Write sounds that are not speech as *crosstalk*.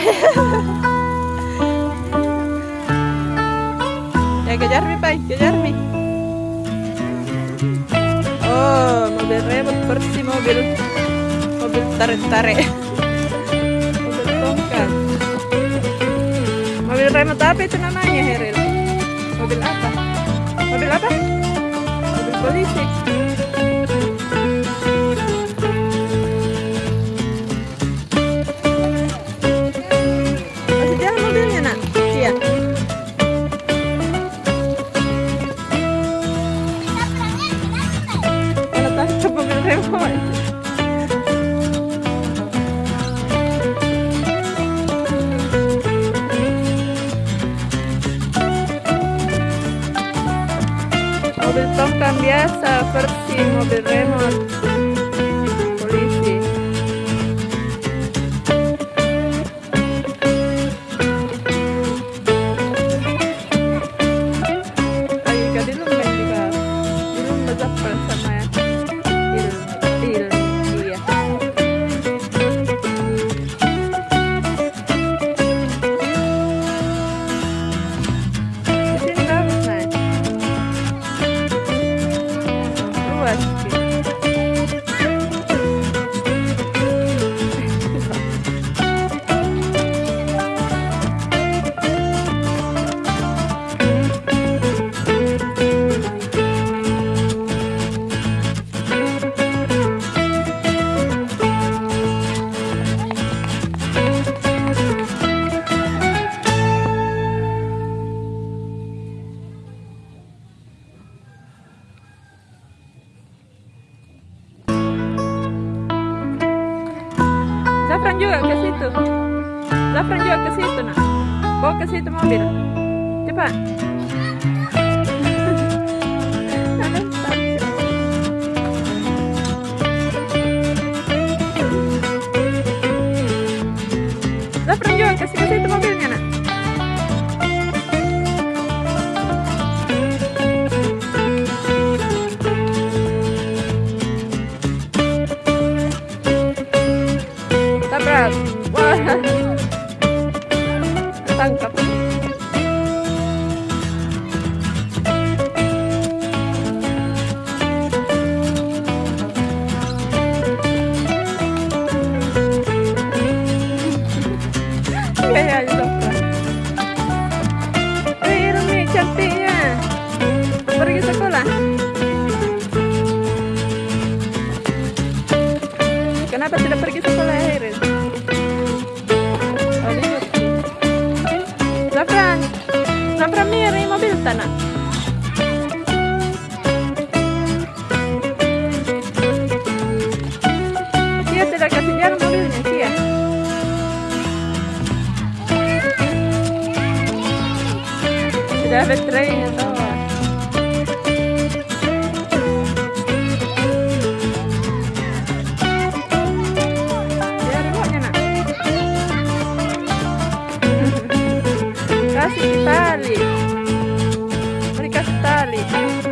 *laughs* ya kejar mi pai kejar mi. Oh mobil remote versi mobil. Mobil tarik tarik mobil tongkat. Mobil remote apa itu namanya Heril? Mobil apa? Mobil apa? Mobil polisi mobil remote mobil tongkang biasa versi mobil remote Zafran juga ke situ, nak. Bawa ke situ mobil. Cepat. Zafran juga ke situ, ke Kenapa tidak pergi sekolah Iris? Oh, libur. Zafran, Zafran miri mobil tanah. Tidak Cia. Sudah. Ya, Beri kasih